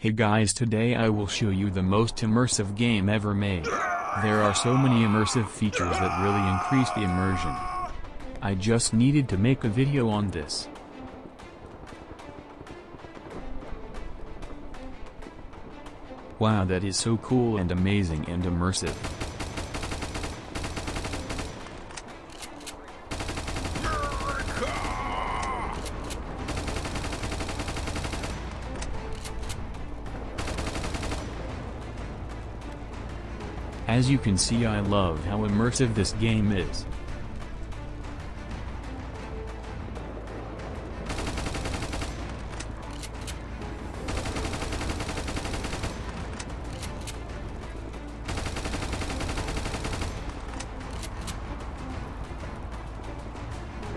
Hey guys today I will show you the most immersive game ever made. There are so many immersive features that really increase the immersion. I just needed to make a video on this. Wow that is so cool and amazing and immersive. As you can see I love how immersive this game is.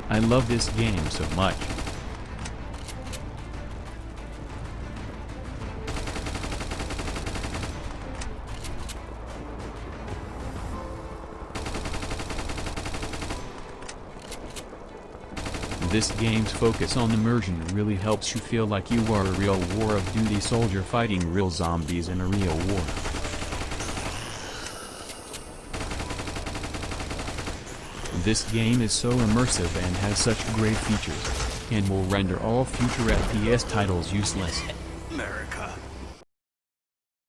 I love this game so much. This game's focus on immersion really helps you feel like you are a real War of Duty soldier fighting real zombies in a real war. This game is so immersive and has such great features, and will render all future FPS titles useless.